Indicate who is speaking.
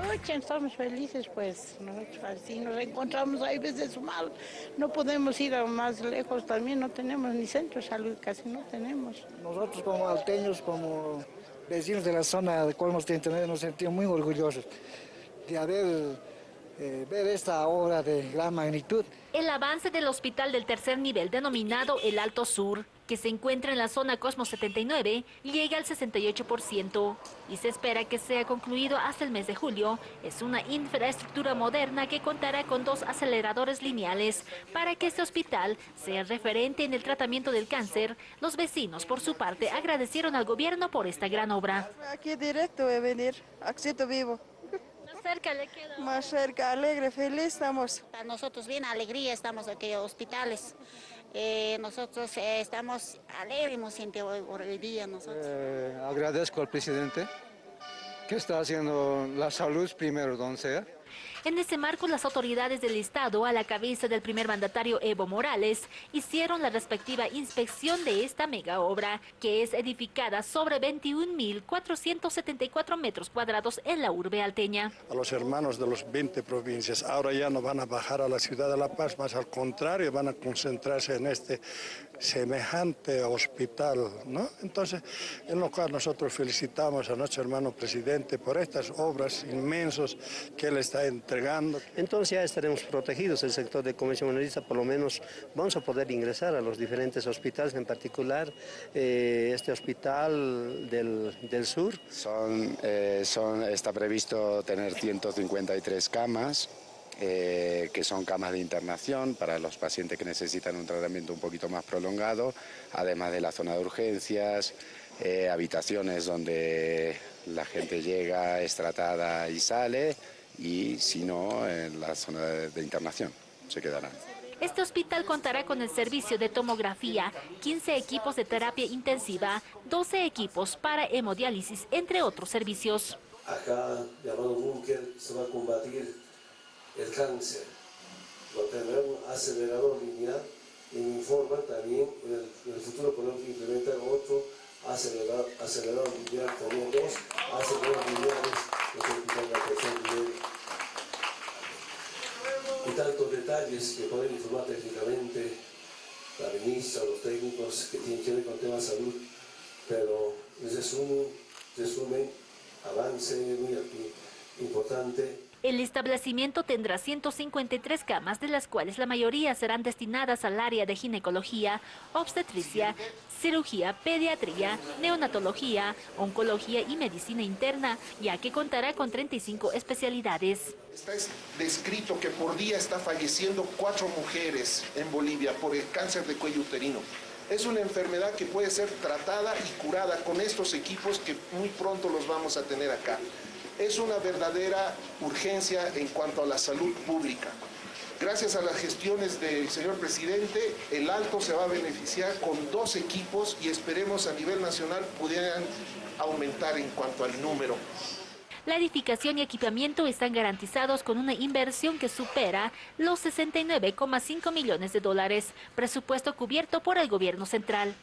Speaker 1: Pucha, estamos felices, pues. Así nos encontramos ahí veces mal. No podemos ir más lejos también, no tenemos ni centro de salud, casi no tenemos.
Speaker 2: Nosotros como alteños, como vecinos de la zona de Colmos nos sentimos muy orgullosos de haber eh, ver esta obra de gran magnitud.
Speaker 3: El avance del hospital del tercer nivel, denominado el Alto Sur, que se encuentra en la zona Cosmos 79, llega al 68% y se espera que sea concluido hasta el mes de julio. Es una infraestructura moderna que contará con dos aceleradores lineales para que este hospital sea referente en el tratamiento del cáncer. Los vecinos, por su parte, agradecieron al gobierno por esta gran obra.
Speaker 4: Aquí directo voy a venir, acceso vivo.
Speaker 3: Más cerca le queda.
Speaker 4: Más cerca, alegre, feliz estamos.
Speaker 5: Nosotros bien alegría estamos aquí en hospitales. Eh, nosotros eh, estamos alegres, hemos sentido hoy, hoy día nosotros.
Speaker 6: Eh, agradezco al presidente que está haciendo la salud primero donde sea.
Speaker 3: En ese marco, las autoridades del Estado, a la cabeza del primer mandatario Evo Morales, hicieron la respectiva inspección de esta mega obra, que es edificada sobre 21.474 metros cuadrados en la urbe alteña.
Speaker 7: A los hermanos de las 20 provincias, ahora ya no van a bajar a la ciudad de La Paz, más al contrario, van a concentrarse en este semejante hospital, ¿no? Entonces, en lo cual nosotros felicitamos a nuestro hermano presidente por estas obras inmensos que él está entregando.
Speaker 8: Entonces ya estaremos protegidos, el sector de comercio minorista por lo menos vamos a poder ingresar a los diferentes hospitales, en particular eh, este hospital del, del sur.
Speaker 9: Son, eh, son, está previsto tener 153 camas, eh, que son camas de internación para los pacientes que necesitan un tratamiento un poquito más prolongado, además de la zona de urgencias, eh, habitaciones donde la gente llega, es tratada y sale, y si no, en la zona de, de internación se quedarán.
Speaker 3: Este hospital contará con el servicio de tomografía, 15 equipos de terapia intensiva, 12 equipos para hemodiálisis, entre otros servicios.
Speaker 10: Acá, llamado búnker, se va a combatir el cáncer. Va a tener un acelerador lineal y me informan también en el, futuro podemos implementar otro acelerador, acelerador lineal, también dos aceleradores lineales de la nivel. Y tantos detalles que pueden informar técnicamente la ministra, los técnicos que tienen que ver con temas de salud, pero en resumen, resumen avance muy importante
Speaker 3: el establecimiento tendrá 153 camas, de las cuales la mayoría serán destinadas al área de ginecología, obstetricia, cirugía, pediatría, neonatología, oncología y medicina interna, ya que contará con 35 especialidades.
Speaker 11: Está descrito que por día está falleciendo cuatro mujeres en Bolivia por el cáncer de cuello uterino. Es una enfermedad que puede ser tratada y curada con estos equipos que muy pronto los vamos a tener acá es una verdadera urgencia en cuanto a la salud pública. Gracias a las gestiones del señor presidente, el Alto se va a beneficiar con dos equipos y esperemos a nivel nacional pudieran aumentar en cuanto al número.
Speaker 3: La edificación y equipamiento están garantizados con una inversión que supera los 69,5 millones de dólares, presupuesto cubierto por el gobierno central.